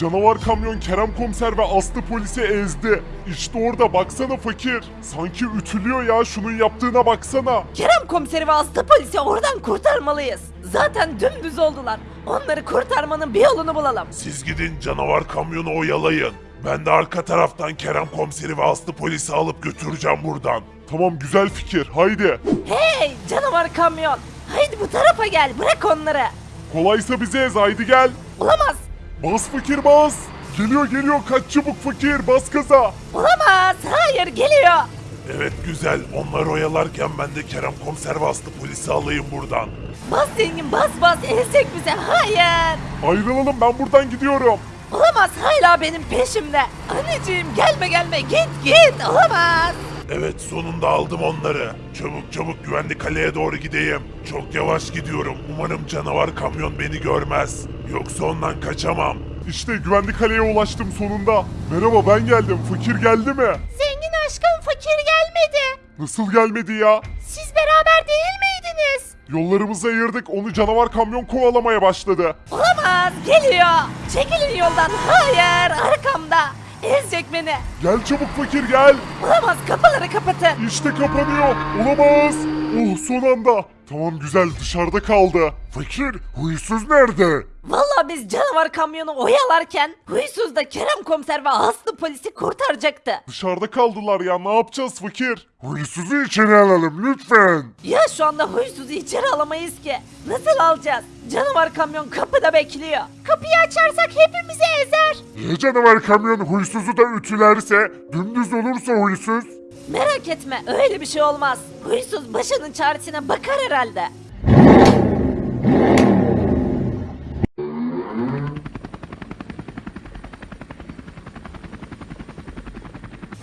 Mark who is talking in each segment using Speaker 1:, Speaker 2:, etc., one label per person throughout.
Speaker 1: Canavar kamyon Kerem komiser ve Aslı polisi ezdi. İşte orada baksana fakir. Sanki ütülüyor ya şunun yaptığına baksana.
Speaker 2: Kerem komiseri ve Aslı polisi oradan kurtarmalıyız. Zaten dümdüz oldular. Onları kurtarmanın bir yolunu bulalım.
Speaker 3: Siz gidin canavar kamyonu oyalayın. Ben de arka taraftan Kerem komiseri ve Aslı polisi alıp götüreceğim buradan.
Speaker 1: Tamam güzel fikir haydi.
Speaker 2: Hey canavar kamyon. Haydi bu tarafa gel bırak onları.
Speaker 1: Kolaysa bize ez haydi gel.
Speaker 2: Olamaz.
Speaker 1: Bas fakir bas. Geliyor geliyor kaç çabuk fakir bas gaza.
Speaker 2: Olamaz. Hayır geliyor.
Speaker 3: Evet güzel. Onları oyalarken ben de Kerem komiser ve Aslı polisi alayım buradan.
Speaker 2: Bas zengin bas bas ezecek bize. Hayır.
Speaker 1: Ayrılalım ben buradan gidiyorum.
Speaker 2: Olamaz hala benim peşimde. Anneciğim gelme gelme git git. Olamaz.
Speaker 3: Evet sonunda aldım onları. Çabuk çabuk güvenli kaleye doğru gideyim. Çok yavaş gidiyorum. Umarım canavar kamyon beni görmez. Yoksa ondan kaçamam.
Speaker 1: İşte güvenli kaleye ulaştım sonunda. Merhaba ben geldim. Fakir geldi mi?
Speaker 2: Zengin aşkım fakir gelmedi.
Speaker 1: Nasıl gelmedi ya?
Speaker 2: Siz beraber değil miydiniz?
Speaker 1: Yollarımızı ayırdık onu canavar kamyon kovalamaya başladı.
Speaker 2: Olamaz geliyor. Çekilin yoldan. Hayır arkamda. Ezecek beni.
Speaker 1: Gel çabuk fakir gel.
Speaker 2: Olamaz kapıları kapatın.
Speaker 1: İşte kapanıyor. Olamaz. Oh son anda. Tamam güzel dışarıda kaldı. Fakir huysuz nerede?
Speaker 2: Vallahi biz canavar kamyonu oyalarken huysuz da Kerem komiser ve Aslı polisi kurtaracaktı.
Speaker 1: Dışarıda kaldılar ya ne yapacağız fakir? Huysuzu içeri alalım lütfen.
Speaker 2: Ya şu anda huysuzu içeri alamayız ki. Nasıl alacağız? Canavar kamyon kapıda bekliyor. Kapıyı açarsak hepimizi ezer.
Speaker 1: Ya canavar kamyon huysuzu da ütülerse, dümdüz olursa huysuz?
Speaker 2: Merak etme öyle bir şey olmaz. Huysuz başının çaresine bakar herhalde.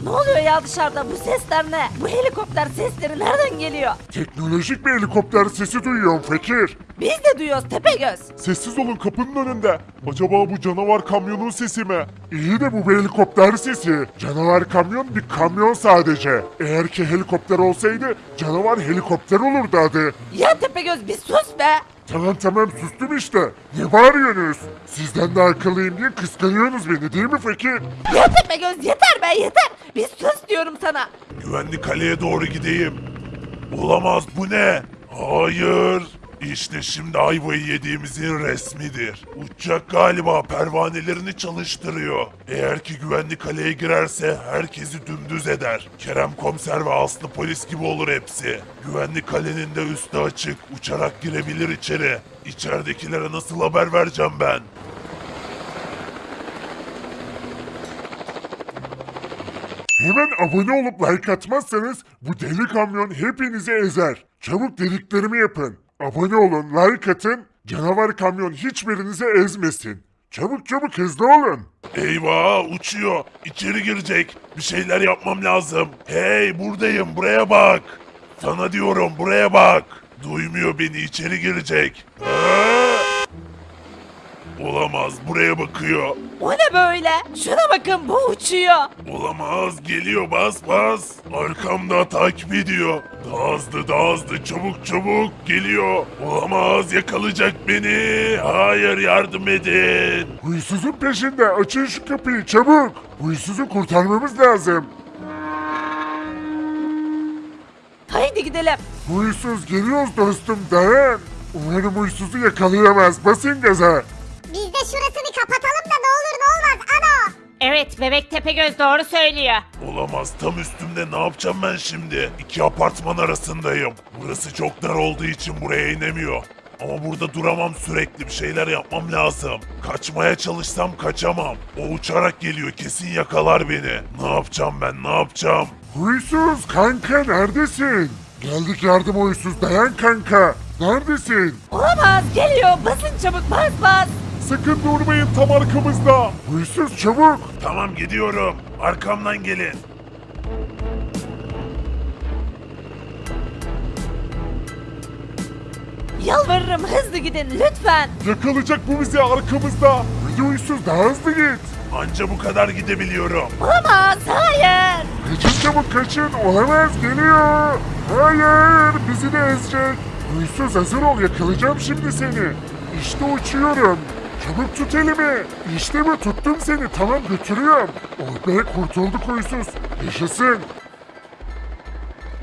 Speaker 2: Ne oluyor ya dışarıda? Bu sesler ne? Bu helikopter sesleri nereden geliyor?
Speaker 1: Teknolojik bir helikopter sesi duyuyorum fakir.
Speaker 2: Biz de duyuyoruz Tepegöz.
Speaker 1: Sessiz olun kapının önünde. Acaba bu canavar kamyonun sesi mi? İyi de bu bir helikopter sesi. Canavar kamyon bir kamyon sadece. Eğer ki helikopter olsaydı canavar helikopter olurdu adı.
Speaker 2: Ya Tepegöz bir sus be.
Speaker 1: Tamam tamam sustum işte. Ne bağırıyorsunuz? Sizden de akıllıyım diye kıskanıyorsunuz beni değil mi fakir?
Speaker 2: Ya Tepegöz yeter be yeter. Bir sus diyorum sana.
Speaker 3: Güvenli kaleye doğru gideyim. Olamaz bu ne? Hayır. İşte şimdi ayvayı yediğimizin resmidir. Uçacak galiba pervanelerini çalıştırıyor. Eğer ki güvenli kaleye girerse herkesi dümdüz eder. Kerem komiser ve Aslı polis gibi olur hepsi. Güvenli kalenin de üstü açık. Uçarak girebilir içeri. İçeridekilere nasıl haber vereceğim ben?
Speaker 1: Hemen abone olup like atmazsanız bu deli kamyon hepinizi ezer. Çabuk dediklerimi yapın. Abone olun, like atın. Canavar kamyon hiçbirinizi ezmesin. Çabuk çabuk hızlı olun.
Speaker 3: Eyvah uçuyor. İçeri girecek. Bir şeyler yapmam lazım. Hey buradayım buraya bak. Sana diyorum buraya bak. Duymuyor beni içeri girecek. Aa! Olamaz buraya bakıyor.
Speaker 2: O ne böyle? Şuna bakın bu uçuyor.
Speaker 3: Olamaz geliyor bas bas. Arkamda takip ediyor. Daha hızlı daha hızlı çabuk çabuk geliyor. Olamaz yakalayacak beni. Hayır yardım edin.
Speaker 1: Huysuzun peşinde. Açın şu kapıyı çabuk. Huysuzu kurtarmamız lazım.
Speaker 2: Haydi gidelim.
Speaker 1: Huysuz geliyoruz dostum dayan. Umarım huysuzu yakalayamaz. Basın gaza.
Speaker 2: Evet bebek Tepegöz doğru söylüyor.
Speaker 3: Olamaz tam üstümde ne yapacağım ben şimdi? İki apartman arasındayım. Burası çok dar olduğu için buraya inemiyor. Ama burada duramam sürekli bir şeyler yapmam lazım. Kaçmaya çalışsam kaçamam. O uçarak geliyor kesin yakalar beni. Ne yapacağım ben ne yapacağım?
Speaker 1: Huysuz kanka neredesin? Geldik yardım huysuz dayan kanka. Neredesin?
Speaker 2: Olamaz geliyor basın çabuk bas bas.
Speaker 1: Sakın durmayın tam arkamızda. Huysuz çabuk.
Speaker 3: Tamam gidiyorum. Arkamdan gelin.
Speaker 2: Yalvarırım hızlı gidin lütfen.
Speaker 1: Yakalayacak bu bizi arkamızda. Hadi huysuz daha hızlı git.
Speaker 3: Anca bu kadar gidebiliyorum.
Speaker 2: Olamaz hayır.
Speaker 1: Kaçın çabuk kaçın. Olamaz geliyor. Hayır bizi de ezecek. Huysuz hazır ol yakalayacağım şimdi seni. İşte uçuyorum. Çabuk tut elimi. İşte bu tuttum seni tamam götürüyorum. Oh be kurtulduk huysuz. Yaşasın.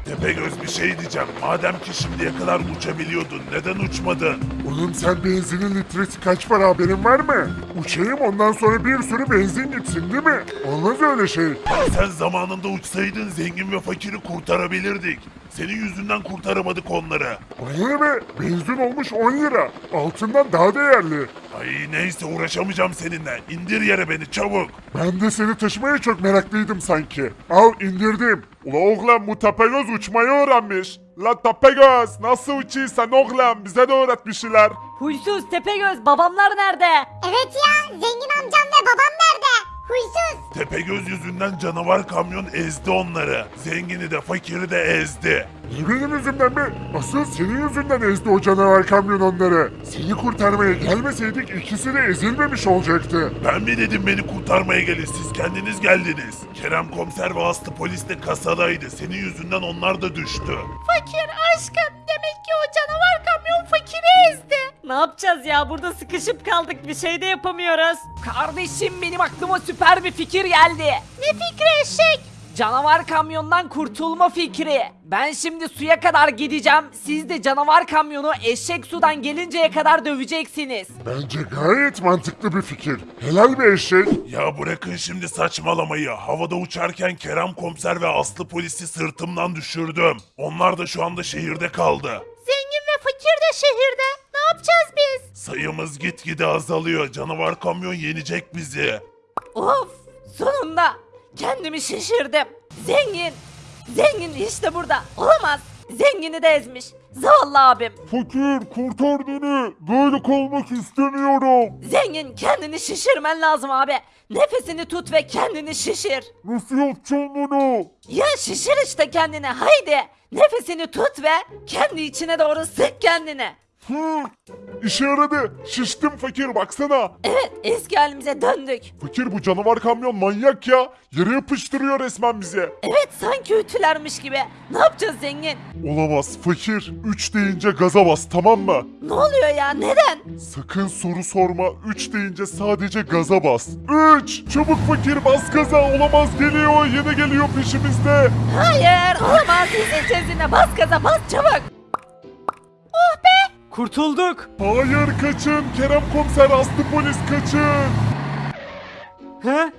Speaker 3: Tepegöz bir şey diyeceğim. Madem ki şimdiye kadar uçabiliyordun neden uçmadın?
Speaker 1: Oğlum sen benzinin litresi kaç para haberin var mı? Uçayım ondan sonra bir sürü benzin gitsin değil mi? Olmaz öyle şey.
Speaker 3: Sen zamanında uçsaydın zengin ve fakiri kurtarabilirdik. Senin yüzünden kurtaramadık onları.
Speaker 1: Ne be? Benzin olmuş 10 lira. Altından daha değerli.
Speaker 3: Ay neyse uğraşamayacağım seninle. İndir yere beni çabuk.
Speaker 1: Ben de seni taşımaya çok meraklıydım sanki. Al indirdim.
Speaker 4: Ula oğlum bu Tepegöz uçmayı öğrenmiş. La Tepegöz nasıl uçuyorsan oğlum bize de öğret bir şeyler.
Speaker 2: Huysuz Tepegöz babamlar nerede?
Speaker 5: Evet ya zengin amcam ve babam nerede? Huysuz.
Speaker 3: Tepegöz yüzünden canavar kamyon ezdi onları. Zengini de fakiri de ezdi.
Speaker 1: Ne benim yüzümden be? Asıl senin yüzünden ezdi o canavar kamyon onları. Seni kurtarmaya gelmeseydik ikisi de ezilmemiş olacaktı.
Speaker 3: Ben mi dedim beni kurtarmaya gelin siz kendiniz geldiniz. Kerem komiser ve Aslı polis de kasadaydı. Senin yüzünden onlar da düştü.
Speaker 2: Fakir aşkım demek ki o canavar kamyon fakiri ezdi. Ne yapacağız ya burada sıkışıp kaldık bir şey de yapamıyoruz. Kardeşim benim aklıma süper bir fikir geldi. Ne fikri eşek? Canavar kamyondan kurtulma fikri. Ben şimdi suya kadar gideceğim. Siz de canavar kamyonu eşek sudan gelinceye kadar döveceksiniz.
Speaker 1: Bence gayet mantıklı bir fikir. Helal bir eşek.
Speaker 3: Ya bırakın şimdi saçmalamayı. Havada uçarken Kerem komiser ve Aslı polisi sırtımdan düşürdüm. Onlar da şu anda şehirde kaldı.
Speaker 2: Zengin ve fakir de şehirde.
Speaker 3: Sayımız gitgide azalıyor. Canavar kamyon yenecek bizi.
Speaker 2: Of sonunda kendimi şaşırdım. Zengin. Zengin işte burada. Olamaz. Zengini de ezmiş. Zavallı abim.
Speaker 4: Fakir kurtar beni. Böyle kalmak istemiyorum.
Speaker 2: Zengin kendini şişirmen lazım abi. Nefesini tut ve kendini şişir.
Speaker 4: Nasıl yapacağım bunu?
Speaker 2: Ya şişir işte kendini haydi. Nefesini tut ve kendi içine doğru sık kendini.
Speaker 4: Hı, işe yaradı. Şiştim fakir baksana.
Speaker 2: Evet eski halimize döndük.
Speaker 4: Fakir bu canavar kamyon manyak ya. Yere yapıştırıyor resmen bizi.
Speaker 2: Evet sanki ütülermiş gibi. Ne yapacağız zengin?
Speaker 4: Olamaz fakir. 3 deyince gaza bas tamam mı?
Speaker 2: Ne oluyor ya neden?
Speaker 4: Sakın soru sorma. 3 deyince sadece gaza bas. 3. Çabuk fakir bas gaza. Olamaz geliyor. Yine geliyor peşimizde.
Speaker 2: Hayır olamaz izleyeceğiz yine bas gaza bas çabuk. Kurtulduk.
Speaker 4: Hayır kaçın. Kerem komiser aslı polis kaçın.
Speaker 2: He?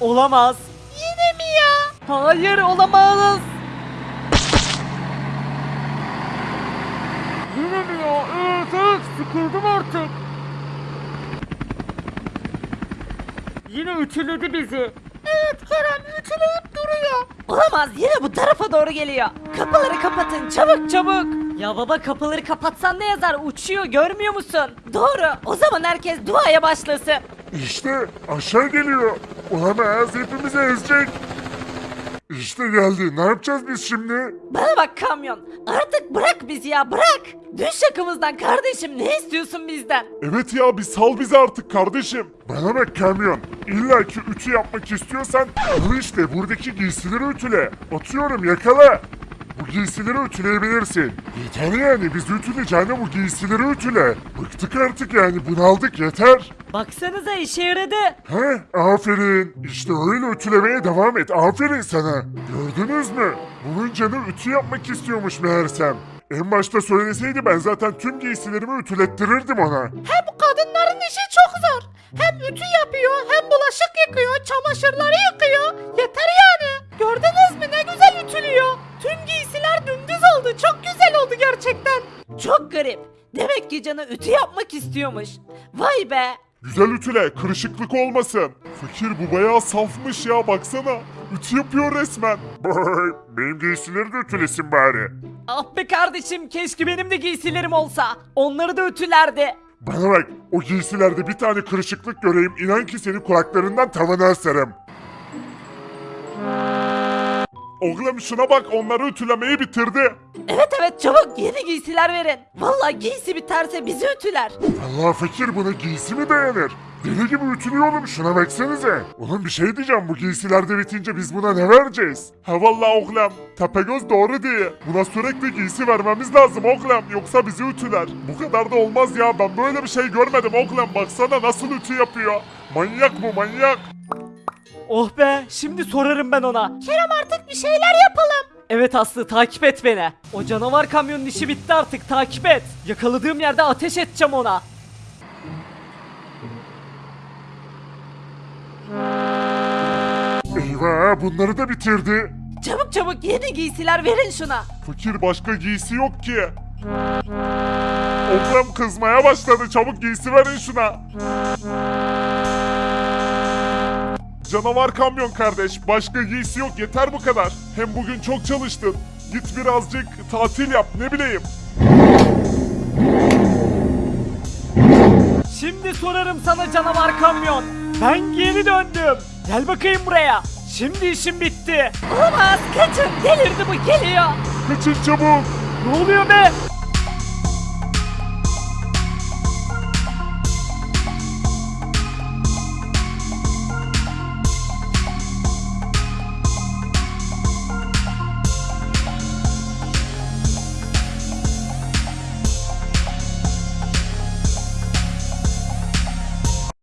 Speaker 2: Olamaz. Yine mi ya? Hayır olamaz.
Speaker 4: Yine mi ya? Evet evet sıkıldım artık.
Speaker 2: Yine ütüledi bizi. Evet Kerem ütüleyip duruyor. Olamaz yine bu tarafa doğru geliyor. Kapıları kapatın çabuk çabuk. Ya baba kapıları kapatsan ne yazar uçuyor görmüyor musun? Doğru o zaman herkes duaya başlasın.
Speaker 1: İşte aşağı geliyor. Olamaz hepimizi ezecek. İşte geldi. Ne yapacağız biz şimdi?
Speaker 2: Bana bak kamyon artık bırak bizi ya bırak. Düş yakımızdan kardeşim ne istiyorsun bizden?
Speaker 4: Evet ya bir sal bizi artık kardeşim.
Speaker 1: Bana bak kamyon. İlla ki ütü yapmak istiyorsan al işte buradaki giysileri ütüle. Atıyorum yakala. Bu giysileri ütüleyebilirsin. Yeter yani biz ütüleyeceğine bu giysileri ütüle. Bıktık artık yani bunaldık yeter.
Speaker 2: Baksanıza işe yaradı.
Speaker 1: He aferin. İşte öyle ütülemeye devam et. Aferin sana. Gördünüz mü? Bunun canı ütü yapmak istiyormuş meğersem. En başta söyleseydi ben zaten tüm giysilerimi ütülettirirdim ona.
Speaker 2: Hem kadınların işi çok zor. Hem ütü yapıyor, hem bulaşık yıkıyor, çamaşırları yıkıyor. Yeter yani. Gördünüz mü ne güzel ütülüyor. Tüm giysiler dümdüz oldu. Çok güzel oldu gerçekten. Çok garip. Demek ki canı ütü yapmak istiyormuş. Vay be.
Speaker 4: Güzel ütüle kırışıklık olmasın. Fakir bu bayağı safmış ya baksana. Ütü yapıyor resmen.
Speaker 1: Benim giysileri de ütülesin bari.
Speaker 2: Ah be kardeşim keşke benim de giysilerim olsa. Onları da ütülerdi.
Speaker 1: Bana bak, o giysilerde bir tane kırışıklık göreyim, inan ki seni kulaklarından tavana asarım.
Speaker 4: Oğlum şuna bak onları ütülemeyi bitirdi.
Speaker 2: Evet evet çabuk yeni giysiler verin. Vallahi giysi biterse bizi ütüler.
Speaker 1: Allah fakir buna giysi mi dayanır? Deli gibi ütülüyor oğlum şuna baksanıza. Oğlum bir şey diyeceğim bu giysiler de bitince biz buna ne vereceğiz?
Speaker 4: Ha vallahi oğlum. Tepegöz doğru diye. Buna sürekli giysi vermemiz lazım oğlum. Yoksa bizi ütüler. Bu kadar da olmaz ya. Ben böyle bir şey görmedim oğlum. Baksana nasıl ütü yapıyor. Manyak bu manyak.
Speaker 2: Oh be şimdi sorarım ben ona. Kerem artık bir şeyler yapalım. Evet Aslı takip et beni. O canavar kamyonun işi bitti artık takip et. Yakaladığım yerde ateş edeceğim ona.
Speaker 1: Eyvah bunları da bitirdi.
Speaker 2: Çabuk çabuk yeni giysiler verin şuna.
Speaker 4: Fakir başka giysi yok ki. Oğlum kızmaya başladı. Çabuk giysi verin şuna. Canavar kamyon kardeş. Başka giysi yok. Yeter bu kadar. Hem bugün çok çalıştın. Git birazcık tatil yap ne bileyim.
Speaker 2: Şimdi sorarım sana canavar kamyon. Ben geri döndüm. Gel bakayım buraya. Şimdi işim bitti. Olamaz kaçın delirdi bu geliyor.
Speaker 4: Kaçın çabuk.
Speaker 2: Ne oluyor be?